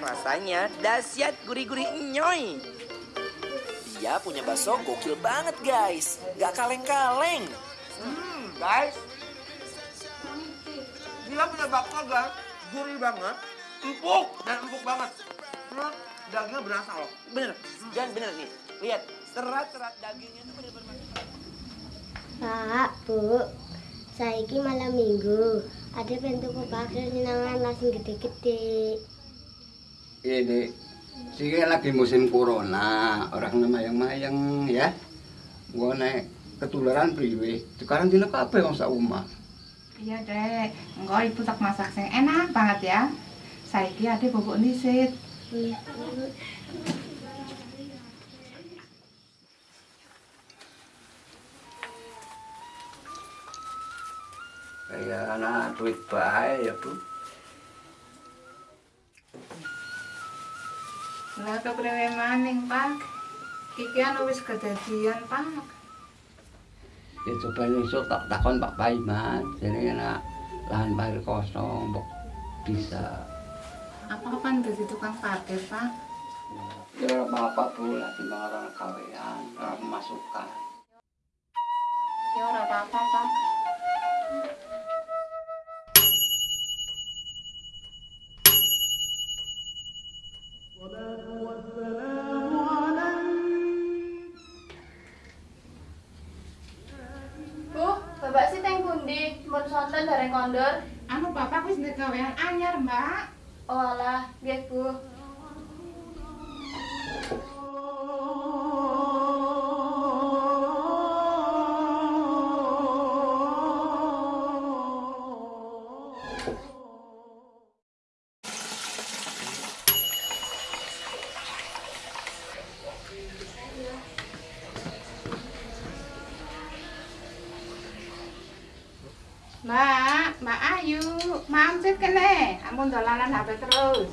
rasanya dahsyat gurih-gurih nyoy. Dia punya bakso gokil banget guys. Gak kaleng-kaleng. Hmm, guys. Dia punya bakso guys, gurih banget, empuk dan empuk banget. Dagingnya berasa loh. Bener, jangan bener nih. Lihat, serat-serat dagingnya tuh bener-bener Pak, Bu, saiki malam minggu. Ada bentuk bakso nyenangan nasi gede-gede. Ini sih lagi musim corona, orang mayang-mayang ya. Gua naik ketularan priwe. Sekarang dina kabeh wong sak omah. Iya dek, enggak ibu tak masak sing enak banget ya. Saiki ade bubuk nisit. Iya. Kayak anak duit bae ya, Bu. Lah kepriwe maning, Pak? Iki anu wis kedadian, Pak. Ya coba nyusul tak takon Pak Paiman. Jadi anak lahan parkir kosong, mbok bisa. Apa-apaan dadi tukang parkir, Pak? Ya apa-apa Bu, lagi orang kawean, orang pemasukan. Ya ora apa-apa, Pak. Bareng kondor. Anu bapak wis ndek gawean anyar, Mbak. Oh alah, nggih Bu. Mbak, Mbak Ayu, mampir kene. Ampun dolanan HP terus.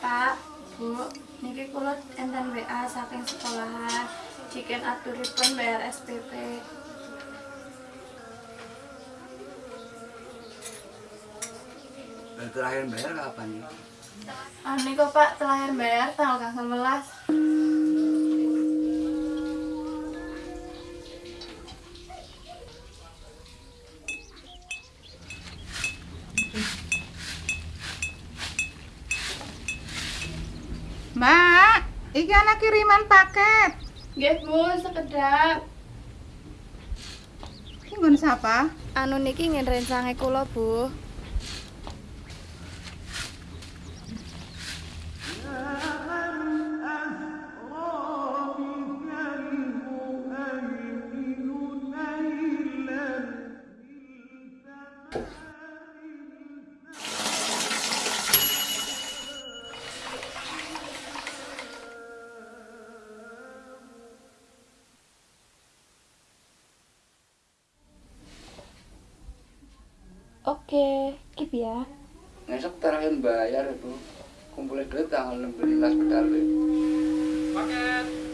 Pak, Bu, niki kula enten WA saking sekolahan. Jiken aturipun bayar SPP. Terakhir bayar kapan ya? Ah, niku Pak terakhir bayar tanggal 11. Mbak, iki anak kiriman paket. Nggih Bu, sekedap. Iki nggon siapa? Anu niki ingin rencange kula Bu. Oke, kip ya. Besok terakhir bayar itu. Kumpulin duit tanggal 16 pedal. Paket.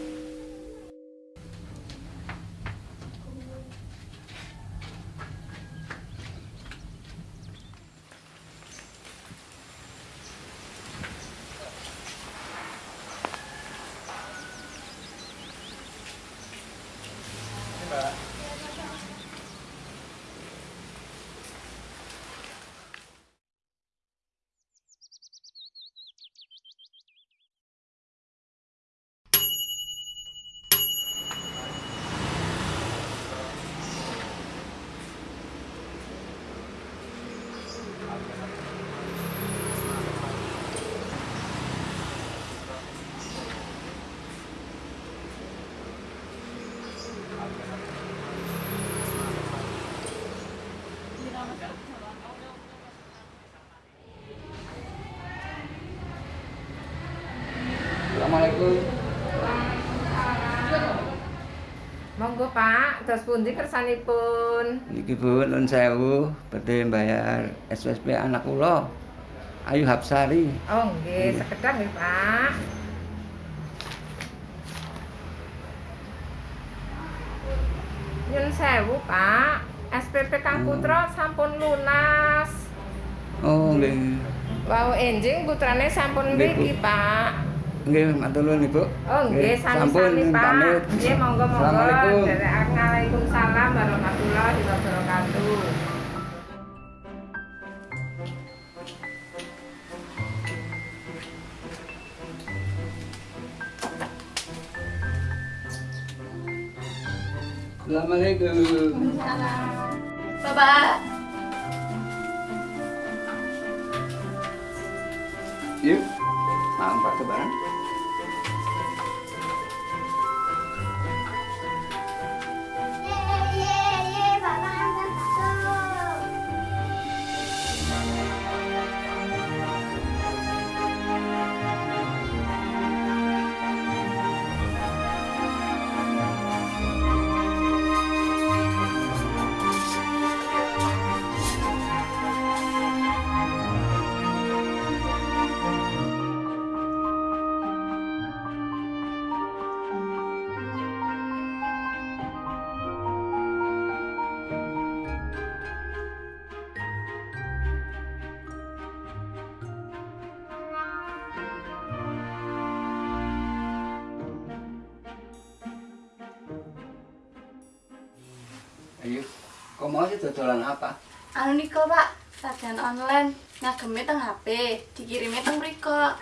Assalamualaikum. Monggo Pak, terus pundi kersanipun? Niki Bu, nun sewu, badhe bayar SPP anak kula. Ayu Hapsari. Oh nggih, sekedar nggih Pak. Nyun sewu Pak, SPP Kang Putra sampun lunas. Oh, nggih. Wau enjing putrane sampun mriki, Pak. Nggih, matur nuwun, Ibu. Oh nggih, sami-sami Pak. Nggih, monggo-monggo. Assalamualaikum. Waalaikumsalam warahmatullahi wabarakatuh. Assalamualaikum. Bapak, Yuk. Maaf, Pak Kebaran. Ayo. Kok mau sih dodolan apa? anu niko Pak, sajian online, ngageme teng HP, dikirimi teng mriko.